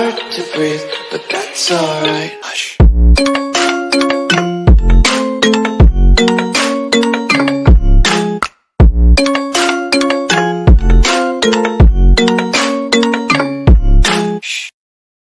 hard to breathe, but that's alright. Hush.